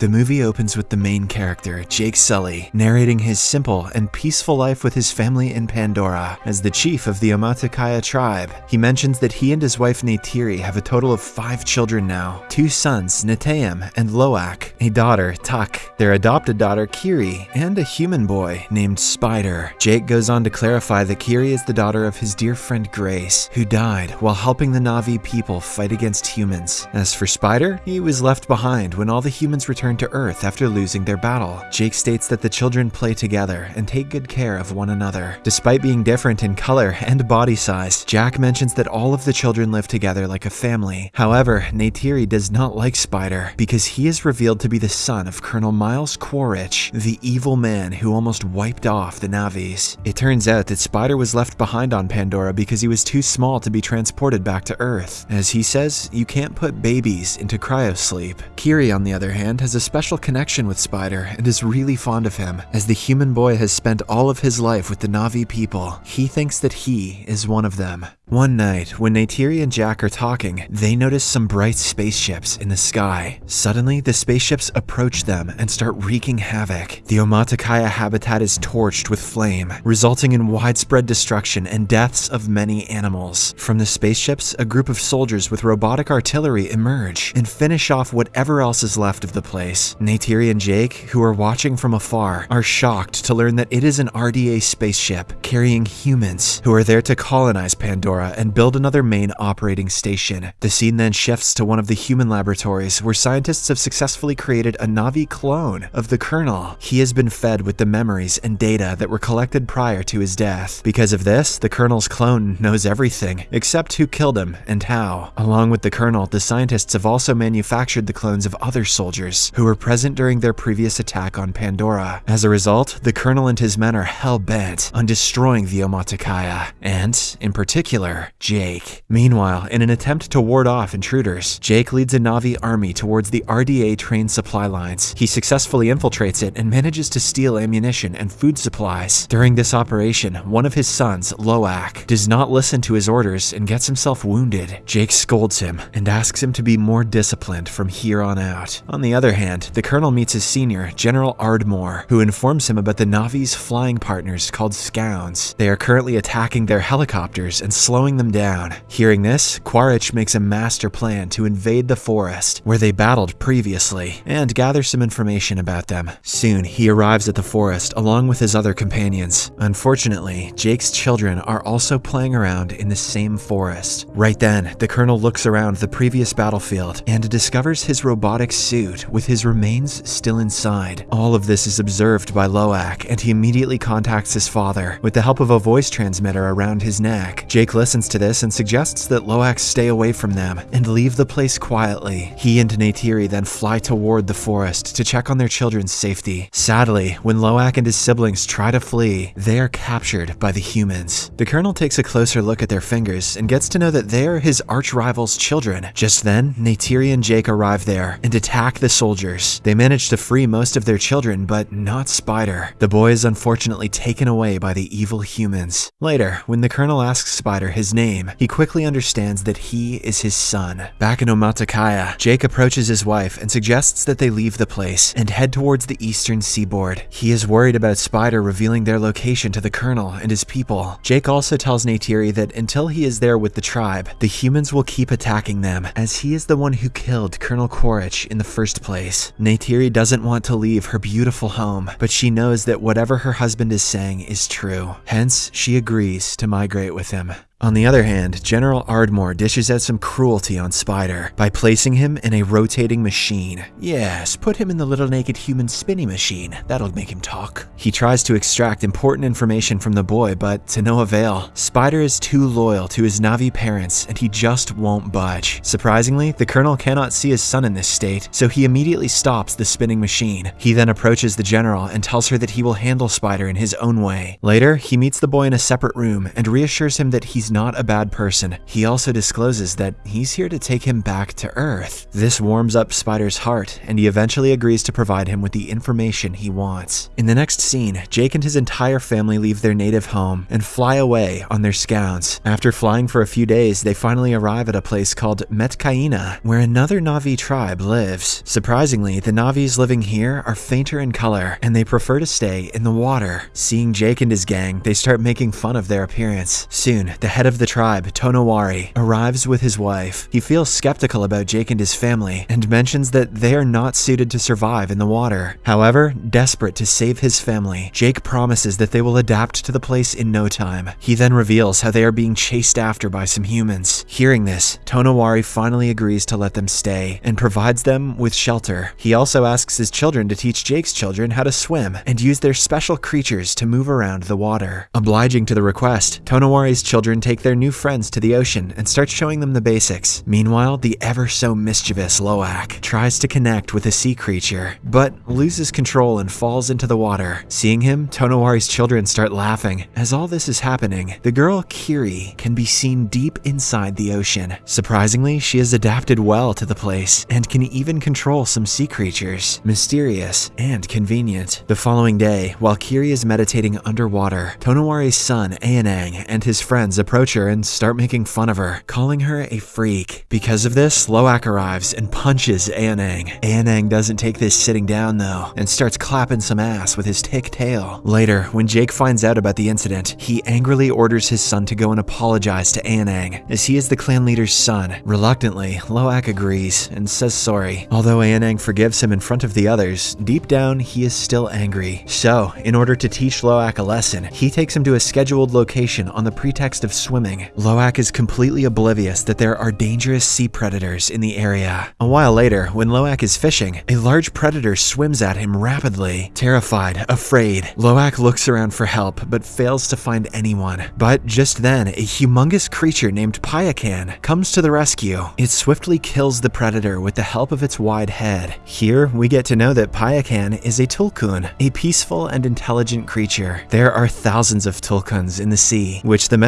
The movie opens with the main character, Jake Sully, narrating his simple and peaceful life with his family in Pandora. As the chief of the Omaticaya tribe, he mentions that he and his wife Neytiri have a total of five children now two sons, Neteyam and Loak, a daughter, Tuk, their adopted daughter, Kiri, and a human boy named Spider. Jake goes on to clarify that Kiri is the daughter of his dear friend Grace, who died while helping the Navi people fight against humans. As for Spider, he was left behind when all the humans returned to Earth after losing their battle. Jake states that the children play together and take good care of one another. Despite being different in color and body size, Jack mentions that all of the children live together like a family. However, Neytiri does not like Spider because he is revealed to be the son of Colonel Miles Quaritch, the evil man who almost wiped off the Navis. It turns out that Spider was left behind on Pandora because he was too small to be transported back to Earth. As he says, you can't put babies into cryosleep. Kiri, on the other hand, has a special connection with Spider and is really fond of him. As the human boy has spent all of his life with the Navi people, he thinks that he is one of them. One night, when Neytiri and Jack are talking, they notice some bright spaceships in the sky. Suddenly, the spaceships approach them and start wreaking havoc. The Omaticaya habitat is torched with flame, resulting in widespread destruction and deaths of many animals. From the spaceships, a group of soldiers with robotic artillery emerge and finish off whatever else is left of the place. Neytiri and Jake, who are watching from afar, are shocked to learn that it is an RDA spaceship carrying humans who are there to colonize Pandora and build another main operating station. The scene then shifts to one of the human laboratories where scientists have successfully created a Navi clone of the Colonel. He has been fed with the memories and data that were collected prior to his death. Because of this, the Colonel's clone knows everything, except who killed him and how. Along with the Colonel, the scientists have also manufactured the clones of other soldiers who were present during their previous attack on Pandora. As a result, the Colonel and his men are hell-bent on destroying the Omaticaya, and, in particular, Jake. Meanwhile, in an attempt to ward off intruders, Jake leads a Navi army towards the RDA train supply lines. He successfully infiltrates it and manages to steal ammunition and food supplies. During this operation, one of his sons, Loak, does not listen to his orders and gets himself wounded. Jake scolds him and asks him to be more disciplined from here on out. On the other hand, the colonel meets his senior, General Ardmore, who informs him about the Navi's flying partners called Scounds. They are currently attacking their helicopters and slowing them down. Hearing this, Quaritch makes a master plan to invade the forest, where they battled previously, and gather some information about them. Soon, he arrives at the forest along with his other companions. Unfortunately, Jake's children are also playing around in the same forest. Right then, the colonel looks around the previous battlefield and discovers his robotic suit with his remains still inside. All of this is observed by Loak, and he immediately contacts his father with the help of a voice transmitter around his neck. Jake listens to this and suggests that Loak stay away from them and leave the place quietly. He and Neytiri then fly toward the forest to check on their children's safety. Sadly, when Loak and his siblings try to flee, they are captured by the humans. The colonel takes a closer look at their fingers and gets to know that they are his arch rival's children. Just then, Neytiri and Jake arrive there and attack the soldiers. They manage to free most of their children, but not Spider. The boy is unfortunately taken away by the evil humans. Later, when the colonel asks Spider his name, he quickly understands that he is his son. Back in Omaticaya, Jake approaches his wife and suggests that they leave the place and head towards the eastern seaboard. He is worried about Spider revealing their location to the colonel and his people. Jake also tells Neytiri that until he is there with the tribe, the humans will keep attacking them, as he is the one who killed Colonel Quaritch in the first place. Neytiri doesn't want to leave her beautiful home, but she knows that whatever her husband is saying is true. Hence, she agrees to migrate with him. On the other hand, General Ardmore dishes out some cruelty on Spider by placing him in a rotating machine. Yes, put him in the little naked human spinning machine. That'll make him talk. He tries to extract important information from the boy, but to no avail. Spider is too loyal to his Navi parents and he just won't budge. Surprisingly, the colonel cannot see his son in this state, so he immediately stops the spinning machine. He then approaches the general and tells her that he will handle Spider in his own way. Later, he meets the boy in a separate room and reassures him that he's not a bad person, he also discloses that he's here to take him back to Earth. This warms up Spider's heart, and he eventually agrees to provide him with the information he wants. In the next scene, Jake and his entire family leave their native home and fly away on their scouts. After flying for a few days, they finally arrive at a place called Metkayina, where another Navi tribe lives. Surprisingly, the Navis living here are fainter in color, and they prefer to stay in the water. Seeing Jake and his gang, they start making fun of their appearance. Soon, the head of the tribe, Tonowari, arrives with his wife. He feels skeptical about Jake and his family, and mentions that they are not suited to survive in the water. However, desperate to save his family, Jake promises that they will adapt to the place in no time. He then reveals how they are being chased after by some humans. Hearing this, Tonowari finally agrees to let them stay and provides them with shelter. He also asks his children to teach Jake's children how to swim and use their special creatures to move around the water. Obliging to the request, Tonowari's children take their new friends to the ocean and start showing them the basics. Meanwhile, the ever so mischievous Loak tries to connect with a sea creature, but loses control and falls into the water. Seeing him, Tonowari's children start laughing. As all this is happening, the girl Kiri can be seen deep inside the ocean. Surprisingly, she has adapted well to the place and can even control some sea creatures. Mysterious and convenient. The following day, while Kiri is meditating underwater, Tonowari's son, Aonung, and his friends approach her and start making fun of her, calling her a freak. Because of this, Loak arrives and punches Aonung. Aonung doesn't take this sitting down though, and starts clapping some ass with his tick tail. Later, when Jake finds out about the incident, he angrily orders his son to go and apologize to Aonung, as he is the clan leader's son. Reluctantly, Loak agrees and says sorry. Although Aonung forgives him in front of the others, deep down he is still angry. So, in order to teach Loak a lesson, he takes him to a scheduled location on the pretext of swimming. Loak is completely oblivious that there are dangerous sea predators in the area. A while later, when Loak is fishing, a large predator swims at him rapidly. Terrified, afraid, Loak looks around for help but fails to find anyone. But just then, a humongous creature named Payakan comes to the rescue. It swiftly kills the predator with the help of its wide head. Here, we get to know that Payakan is a tulkun, a peaceful and intelligent creature. There are thousands of tulkuns in the sea, which the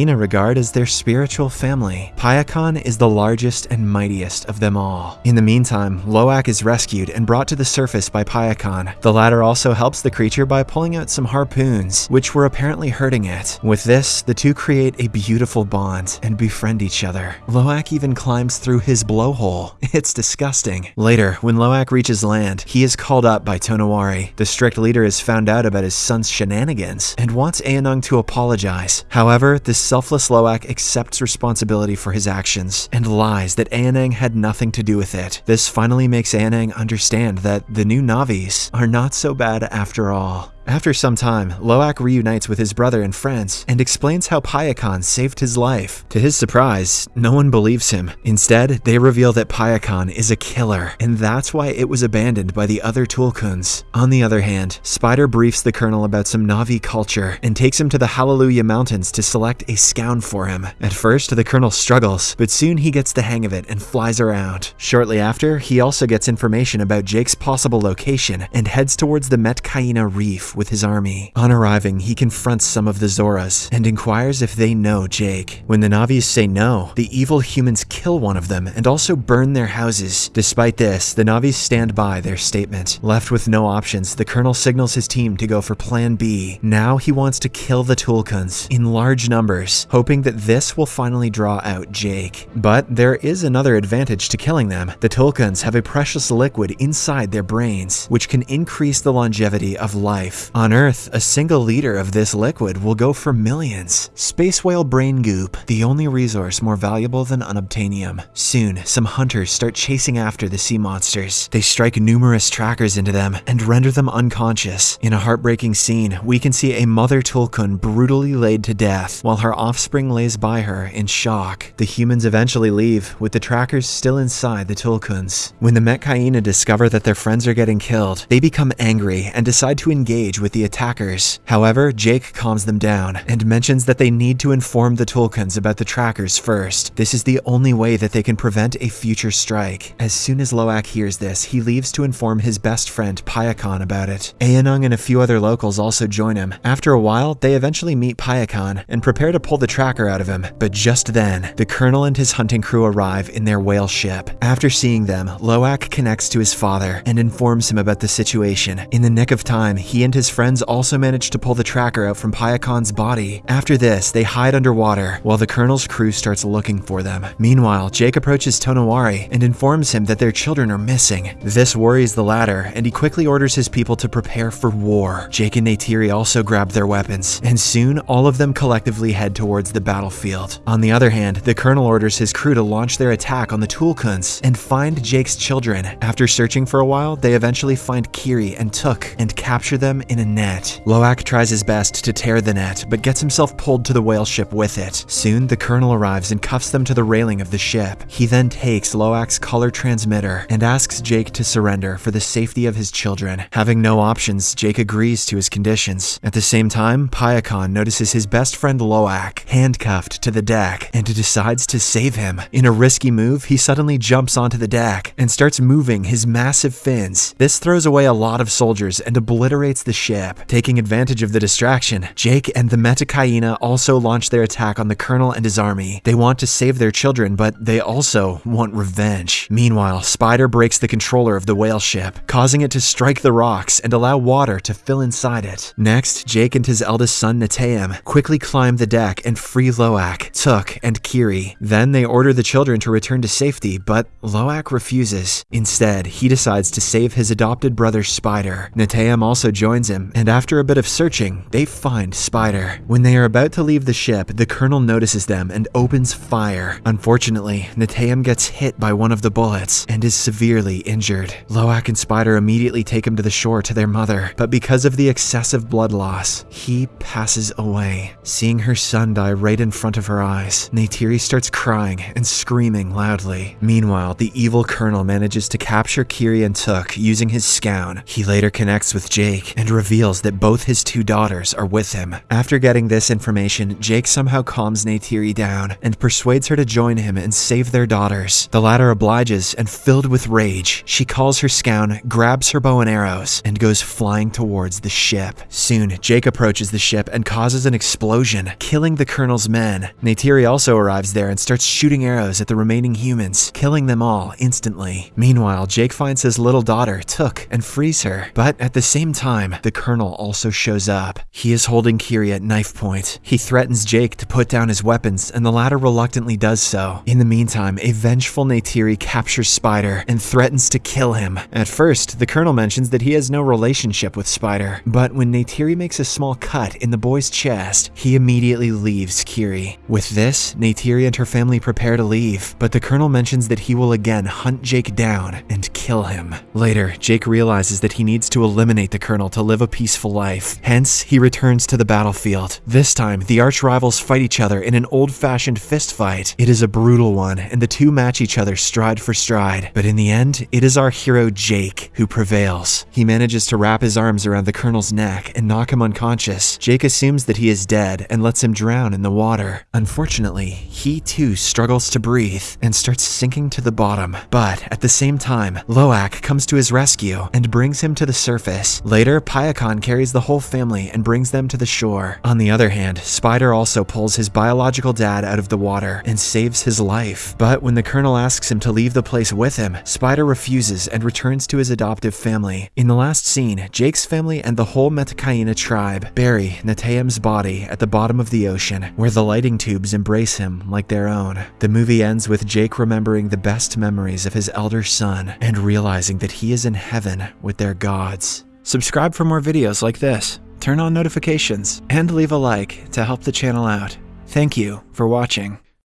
Metkayina regard as their spiritual family. Payakan is the largest and mightiest of them all. In the meantime, Loak is rescued and brought to the surface by Payakan. The latter also helps the creature by pulling out some harpoons, which were apparently hurting it. With this, the two create a beautiful bond and befriend each other. Loak even climbs through his blowhole. It's disgusting. Later, when Loak reaches land, he is called up by Tonowari. The strict leader has found out about his son's shenanigans and wants Aonung to apologize. However, the selfless Loak accepts responsibility for his actions and lies that Aonung had nothing to do with it. This finally makes Aonung understand that the new Navis are not so bad after all. After some time, Loak reunites with his brother and friends and explains how Payakan saved his life. To his surprise, no one believes him. Instead, they reveal that Payakan is a killer, and that's why it was abandoned by the other Tulkuns. On the other hand, Spider briefs the Colonel about some Navi culture and takes him to the Hallelujah Mountains to select a scound for him. At first, the Colonel struggles, but soon he gets the hang of it and flies around. Shortly after, he also gets information about Jake's possible location and heads towards the Metkayina Reef with his army. On arriving, he confronts some of the Zoras and inquires if they know Jake. When the Navis say no, the evil humans kill one of them and also burn their houses. Despite this, the Navis stand by their statement. Left with no options, the Colonel signals his team to go for Plan B. Now he wants to kill the Tulkuns in large numbers, hoping that this will finally draw out Jake. But there is another advantage to killing them. The Tulkuns have a precious liquid inside their brains, which can increase the longevity of life. On Earth, a single liter of this liquid will go for millions. Space whale brain goop, the only resource more valuable than unobtainium. Soon, some hunters start chasing after the sea monsters. They strike numerous trackers into them and render them unconscious. In a heartbreaking scene, we can see a mother Tulkun brutally laid to death while her offspring lays by her in shock. The humans eventually leave, with the trackers still inside the Tulkuns. When the Metkayina discover that their friends are getting killed, they become angry and decide to engage engage with the attackers. However, Jake calms them down and mentions that they need to inform the Tulkuns about the trackers first. This is the only way that they can prevent a future strike. As soon as Loak hears this, he leaves to inform his best friend Payakan about it. Aonung and a few other locals also join him. After a while, they eventually meet Payakan and prepare to pull the tracker out of him. But just then, the colonel and his hunting crew arrive in their whale ship. After seeing them, Loak connects to his father and informs him about the situation. In the nick of time, he and his friends also manage to pull the tracker out from Payakan's body. After this, they hide underwater while the colonel's crew starts looking for them. Meanwhile, Jake approaches Tonowari and informs him that their children are missing. This worries the latter, and he quickly orders his people to prepare for war. Jake and Neytiri also grab their weapons, and soon all of them collectively head towards the battlefield. On the other hand, the colonel orders his crew to launch their attack on the Tulkuns and find Jake's children. After searching for a while, they eventually find Kiri and Tuk and capture them in a net. Loak tries his best to tear the net, but gets himself pulled to the whale ship with it. Soon, the colonel arrives and cuffs them to the railing of the ship. He then takes Loak's color transmitter and asks Jake to surrender for the safety of his children. Having no options, Jake agrees to his conditions. At the same time, Payakan notices his best friend Loak handcuffed to the deck and decides to save him. In a risky move, he suddenly jumps onto the deck and starts moving his massive fins. This throws away a lot of soldiers and obliterates the ship. Taking advantage of the distraction, Jake and the Metkayina also launch their attack on the colonel and his army. They want to save their children, but they also want revenge. Meanwhile, Spider breaks the controller of the whale ship, causing it to strike the rocks and allow water to fill inside it. Next, Jake and his eldest son Neteyam quickly climb the deck and free Loak, Tuk, and Kiri. Then they order the children to return to safety, but Loak refuses. Instead, he decides to save his adopted brother Spider. Neteyam also joins him, and after a bit of searching, they find Spider. When they are about to leave the ship, the colonel notices them and opens fire. Unfortunately, Neteyam gets hit by one of the bullets and is severely injured. Loak and Spider immediately take him to the shore to their mother, but because of the excessive blood loss, he passes away. Seeing her son die right in front of her eyes, Neytiri starts crying and screaming loudly. Meanwhile, the evil colonel manages to capture Kiri and Tuk using his scown. He later connects with Jake and reveals that both his two daughters are with him. After getting this information, Jake somehow calms Neytiri down and persuades her to join him and save their daughters. The latter obliges, and filled with rage, she calls her scown, grabs her bow and arrows, and goes flying towards the ship. Soon, Jake approaches the ship and causes an explosion, killing the colonel's men. Neytiri also arrives there and starts shooting arrows at the remaining humans, killing them all instantly. Meanwhile, Jake finds his little daughter, Tuk, and frees her. But at the same time, the colonel also shows up. He is holding Kiri at knife point. He threatens Jake to put down his weapons, and the latter reluctantly does so. In the meantime, a vengeful Neytiri captures Spider and threatens to kill him. At first, the colonel mentions that he has no relationship with Spider, but when Neytiri makes a small cut in the boy's chest, he immediately leaves Kiri. With this, Neytiri and her family prepare to leave, but the colonel mentions that he will again hunt Jake down and kill him. Later, Jake realizes that he needs to eliminate the colonel to live a peaceful life. Hence, he returns to the battlefield. This time, the arch rivals fight each other in an old-fashioned fist fight. It is a brutal one, and the two match each other stride for stride. But in the end, it is our hero Jake who prevails. He manages to wrap his arms around the colonel's neck and knock him unconscious. Jake assumes that he is dead and lets him drown in the water. Unfortunately, he too struggles to breathe and starts sinking to the bottom. But at the same time, Loak comes to his rescue and brings him to the surface. Later, Payakan carries the whole family and brings them to the shore. On the other hand, Spider also pulls his biological dad out of the water and saves his life. But when the colonel asks him to leave the place with him, Spider refuses and returns to his adoptive family. In the last scene, Jake's family and the whole Metkayina tribe bury Neteyam's body at the bottom of the ocean, where the lighting tubes embrace him like their own. The movie ends with Jake remembering the best memories of his elder son and realizing that he is in heaven with their gods. Subscribe for more videos like this, turn on notifications, and leave a like to help the channel out. Thank you for watching.